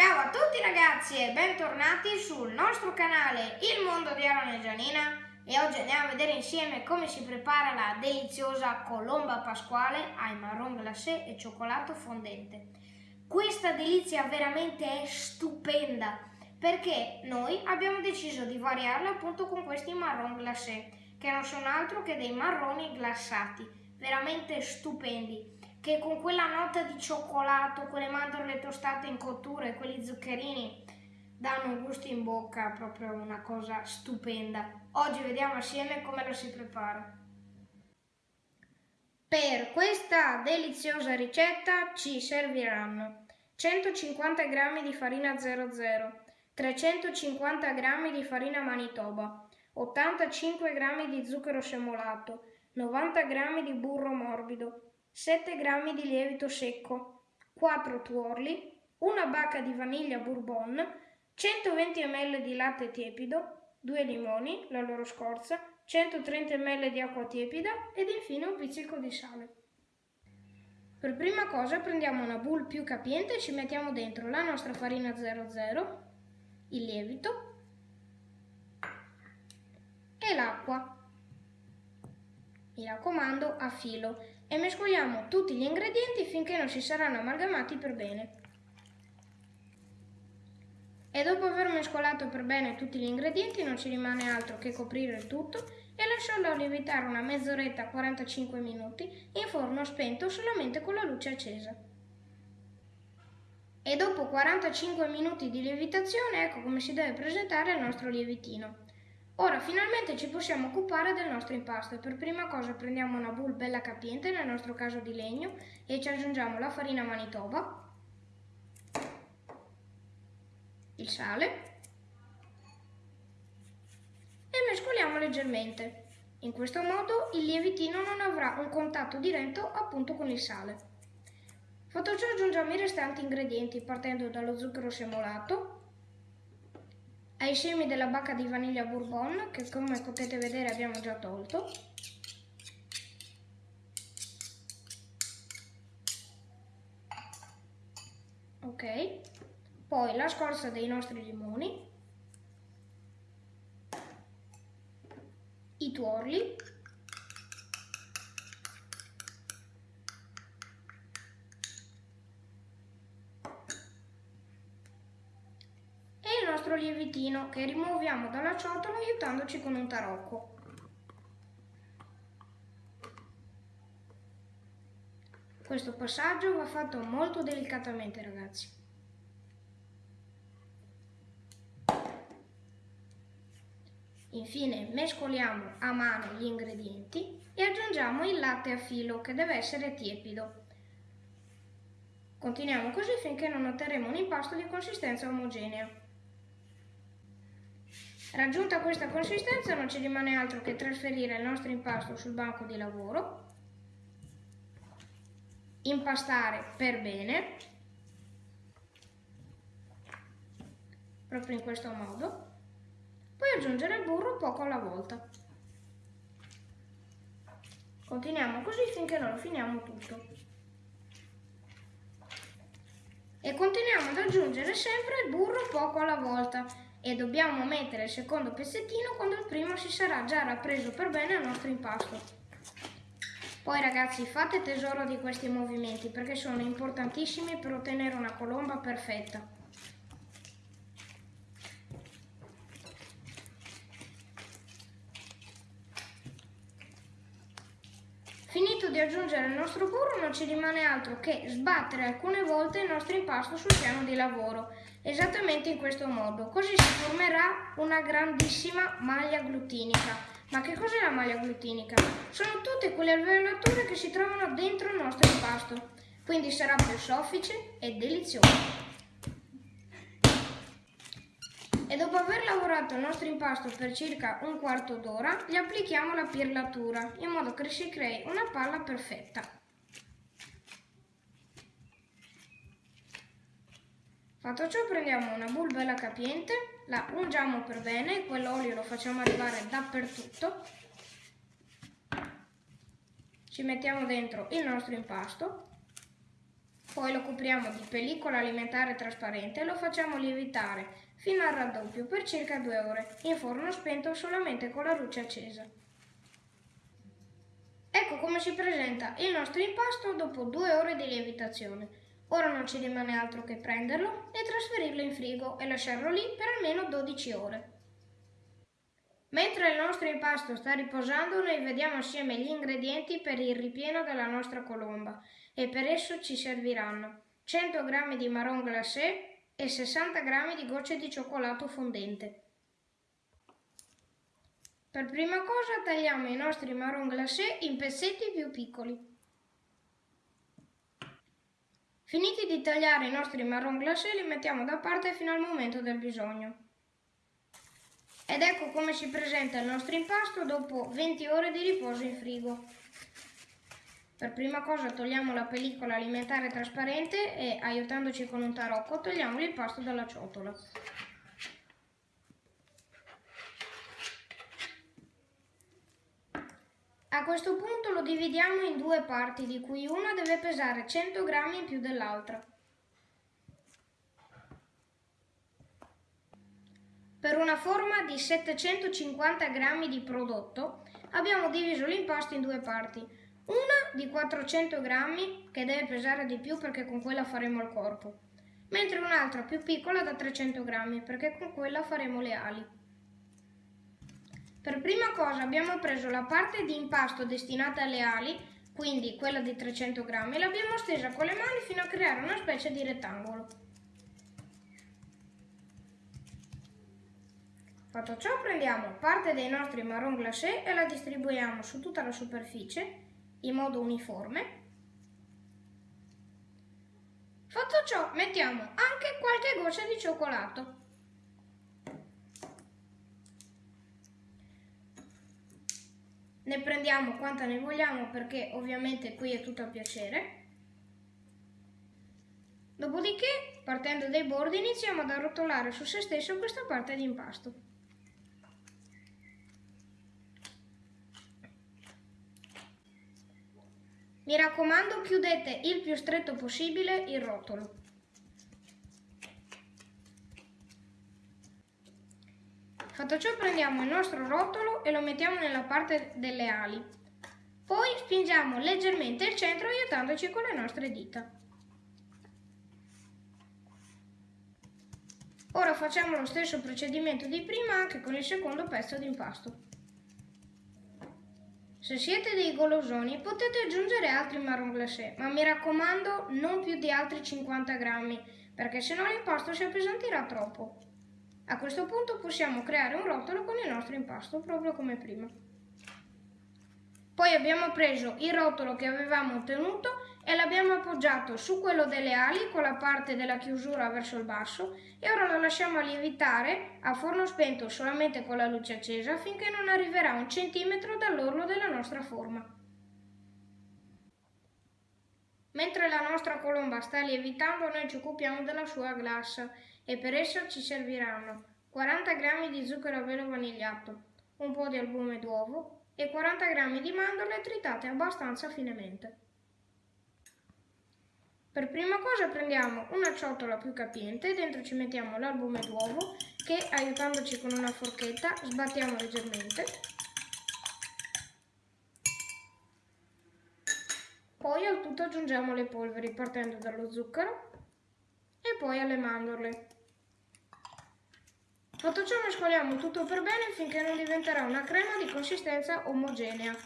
Ciao a tutti ragazzi e bentornati sul nostro canale Il Mondo di Aaron e Gianina e oggi andiamo a vedere insieme come si prepara la deliziosa colomba pasquale ai marron glacé e cioccolato fondente. Questa delizia veramente è stupenda perché noi abbiamo deciso di variarla appunto con questi marron glacé che non sono altro che dei marroni glassati, veramente stupendi che con quella nota di cioccolato, quelle mandorle tostate in cottura e quegli zuccherini danno un gusto in bocca, proprio una cosa stupenda. Oggi vediamo assieme come la si prepara. Per questa deliziosa ricetta ci serviranno 150 g di farina 00, 350 g di farina manitoba, 85 g di zucchero semolato, 90 g di burro morbido, 7 g di lievito secco, 4 tuorli, una bacca di vaniglia bourbon, 120 ml di latte tiepido, 2 limoni, la loro scorza, 130 ml di acqua tiepida ed infine un pizzico di sale. Per prima cosa prendiamo una boule più capiente e ci mettiamo dentro la nostra farina 00, il lievito e l'acqua. Mi raccomando a filo e mescoliamo tutti gli ingredienti finché non si saranno amalgamati per bene. E dopo aver mescolato per bene tutti gli ingredienti non ci rimane altro che coprire il tutto e lasciarlo lievitare una mezz'oretta 45 minuti in forno spento solamente con la luce accesa. E dopo 45 minuti di lievitazione ecco come si deve presentare il nostro lievitino. Ora finalmente ci possiamo occupare del nostro impasto per prima cosa prendiamo una boule bella capiente, nel nostro caso di legno, e ci aggiungiamo la farina manitoba, il sale e mescoliamo leggermente. In questo modo il lievitino non avrà un contatto diretto appunto con il sale. Fatto ciò aggiungiamo i restanti ingredienti partendo dallo zucchero semolato, ai semi della bacca di vaniglia bourbon che come potete vedere abbiamo già tolto. Ok. Poi la scorza dei nostri limoni. I tuorli nostro lievitino che rimuoviamo dalla ciotola aiutandoci con un tarocco. Questo passaggio va fatto molto delicatamente ragazzi. Infine mescoliamo a mano gli ingredienti e aggiungiamo il latte a filo che deve essere tiepido. Continuiamo così finché non otterremo un impasto di consistenza omogenea. Raggiunta questa consistenza non ci rimane altro che trasferire il nostro impasto sul banco di lavoro, impastare per bene, proprio in questo modo, poi aggiungere il burro poco alla volta. Continuiamo così finché non lo finiamo tutto. E continuiamo ad aggiungere sempre il burro poco alla volta e dobbiamo mettere il secondo pezzettino quando il primo si sarà già rappreso per bene al nostro impasto. Poi ragazzi fate tesoro di questi movimenti perché sono importantissimi per ottenere una colomba perfetta. Finito di aggiungere il nostro burro non ci rimane altro che sbattere alcune volte il nostro impasto sul piano di lavoro esattamente in questo modo. Così si formerà una grandissima maglia glutinica. Ma che cos'è la maglia glutinica? Sono tutte quelle alveolature che si trovano dentro il nostro impasto, quindi sarà più soffice e delizioso. E dopo aver lavorato il nostro impasto per circa un quarto d'ora, gli applichiamo la pirlatura, in modo che si crei una palla perfetta. Fatto ciò prendiamo una boule bella capiente, la ungiamo per bene, quell'olio lo facciamo arrivare dappertutto, ci mettiamo dentro il nostro impasto Poi lo copriamo di pellicola alimentare trasparente e lo facciamo lievitare fino al raddoppio per circa due ore, in forno spento solamente con la luce accesa. Ecco come si presenta il nostro impasto dopo due ore di lievitazione. Ora non ci rimane altro che prenderlo e trasferirlo in frigo e lasciarlo lì per almeno 12 ore. Mentre il nostro impasto sta riposando, noi vediamo assieme gli ingredienti per il ripieno della nostra colomba e per esso ci serviranno 100 g di marron glacé e 60 g di gocce di cioccolato fondente. Per prima cosa tagliamo i nostri marron glacé in pezzetti più piccoli. Finiti di tagliare i nostri marron glacé li mettiamo da parte fino al momento del bisogno. Ed ecco come si presenta il nostro impasto dopo 20 ore di riposo in frigo. Per prima cosa togliamo la pellicola alimentare trasparente e, aiutandoci con un tarocco, togliamo l'impasto dalla ciotola. A questo punto lo dividiamo in due parti, di cui una deve pesare 100 grammi in più dell'altra. Per una forma di 750 g di prodotto abbiamo diviso l'impasto in due parti. Una di 400 g che deve pesare di più perché con quella faremo il corpo, mentre un'altra più piccola da 300 g perché con quella faremo le ali. Per prima cosa abbiamo preso la parte di impasto destinata alle ali, quindi quella di 300 g, e l'abbiamo stesa con le mani fino a creare una specie di rettangolo. Fatto ciò prendiamo parte dei nostri marron glacé e la distribuiamo su tutta la superficie in modo uniforme. Fatto ciò mettiamo anche qualche goccia di cioccolato. Ne prendiamo quanta ne vogliamo perché ovviamente qui è tutto a piacere. Dopodiché, partendo dai bordi, iniziamo ad arrotolare su se stesso questa parte di impasto. Mi raccomando chiudete il più stretto possibile il rotolo. Fatto ciò prendiamo il nostro rotolo e lo mettiamo nella parte delle ali. Poi spingiamo leggermente il centro aiutandoci con le nostre dita. Ora facciamo lo stesso procedimento di prima anche con il secondo pezzo di impasto. Se siete dei golosoni potete aggiungere altri marron glacé, ma mi raccomando non più di altri 50 grammi, perché sennò l'impasto si appesantirà troppo. A questo punto possiamo creare un rotolo con il nostro impasto, proprio come prima. Poi abbiamo preso il rotolo che avevamo ottenuto e l'abbiamo appoggiato su quello delle ali con la parte della chiusura verso il basso e ora lo lasciamo lievitare a forno spento solamente con la luce accesa finché non arriverà un centimetro dall'orlo della nostra forma. Mentre la nostra colomba sta lievitando noi ci occupiamo della sua glassa e per essa ci serviranno 40 g di zucchero a velo vanigliato, un po' di albume d'uovo e 40 g di mandorle tritate abbastanza finemente. Per prima cosa prendiamo una ciotola più capiente, dentro ci mettiamo l'albume d'uovo che aiutandoci con una forchetta sbattiamo leggermente. Poi al tutto aggiungiamo le polveri partendo dallo zucchero e poi alle mandorle. Fatto ciò mescoliamo tutto per bene finché non diventerà una crema di consistenza omogenea.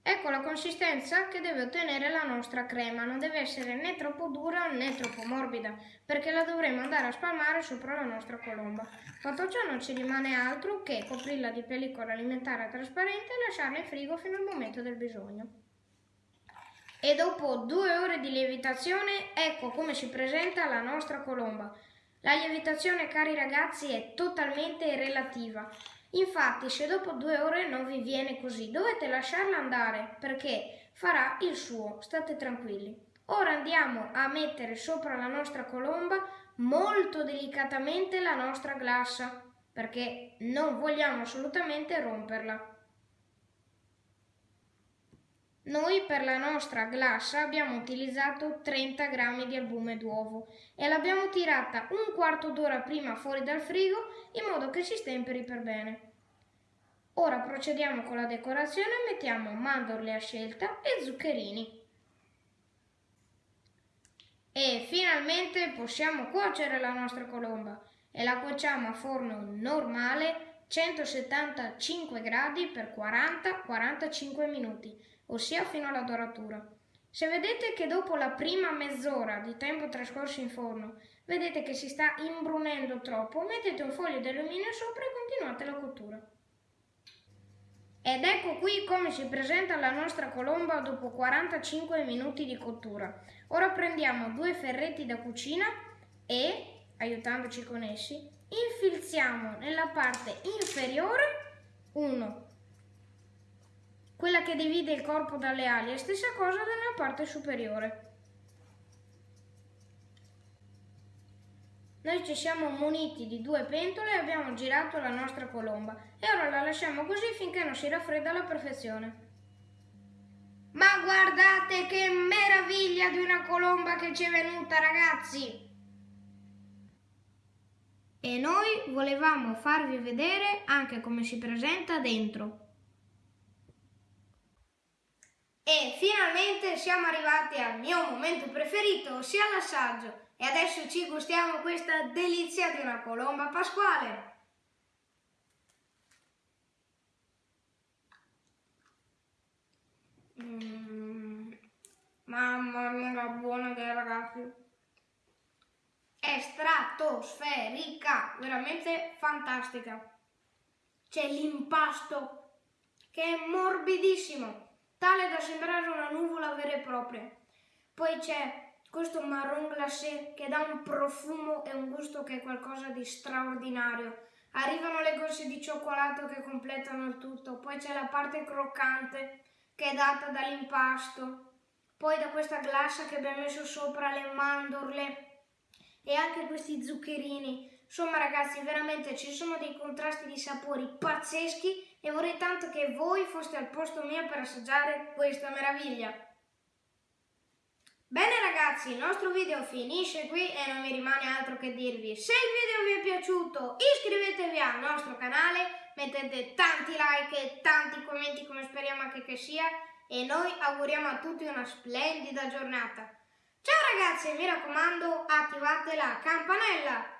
Ecco la consistenza che deve ottenere la nostra crema, non deve essere né troppo dura né troppo morbida, perché la dovremo andare a spalmare sopra la nostra colomba. Fatto ciò non ci rimane altro che coprirla di pellicola alimentare trasparente e lasciarla in frigo fino al momento del bisogno. E dopo due ore di lievitazione, ecco come si presenta la nostra colomba. La lievitazione, cari ragazzi, è totalmente relativa. Infatti, se dopo due ore non vi viene così, dovete lasciarla andare perché farà il suo, state tranquilli. Ora andiamo a mettere sopra la nostra colomba molto delicatamente la nostra glassa perché non vogliamo assolutamente romperla. Noi per la nostra glassa abbiamo utilizzato 30 g di albume d'uovo e l'abbiamo tirata un quarto d'ora prima fuori dal frigo in modo che si stemperi per bene. Ora procediamo con la decorazione e mettiamo mandorle a scelta e zuccherini. E finalmente possiamo cuocere la nostra colomba e la cuociamo a forno normale 175 gradi per 40-45 minuti, ossia fino alla doratura. Se vedete che dopo la prima mezz'ora di tempo trascorso in forno vedete che si sta imbrunendo troppo, mettete un foglio di alluminio sopra e continuate la cottura. Ed ecco qui come si presenta la nostra colomba dopo 45 minuti di cottura. Ora prendiamo due ferretti da cucina e, aiutandoci con essi, infilziamo nella parte inferiore uno, quella che divide il corpo dalle ali, e stessa cosa nella parte superiore. Noi ci siamo muniti di due pentole e abbiamo girato la nostra colomba e ora la lasciamo così finché non si raffredda alla perfezione. Ma guardate che meraviglia di una colomba che ci è venuta ragazzi! E noi volevamo farvi vedere anche come si presenta dentro. E finalmente siamo arrivati al mio momento preferito, ossia l'assaggio. E adesso ci gustiamo questa delizia di una colomba pasquale. Mm, mamma mia, buona che è ragazzi. Stratosferica, veramente fantastica. C'è l'impasto che è morbidissimo, tale da sembrare una nuvola vera e propria. Poi c'è questo marron glacé che dà un profumo e un gusto che è qualcosa di straordinario. Arrivano le gocce di cioccolato che completano il tutto, poi c'è la parte croccante che è data dall'impasto, poi da questa glassa che abbiamo messo sopra le mandorle e anche questi zuccherini. Insomma ragazzi, veramente ci sono dei contrasti di sapori pazzeschi e vorrei tanto che voi foste al posto mio per assaggiare questa meraviglia. Bene ragazzi, il nostro video finisce qui e non mi rimane altro che dirvi se il video vi è piaciuto iscrivetevi al nostro canale, mettete tanti like e tanti commenti come speriamo anche che sia e noi auguriamo a tutti una splendida giornata. Ciao ragazzi mi raccomando attivate la campanella!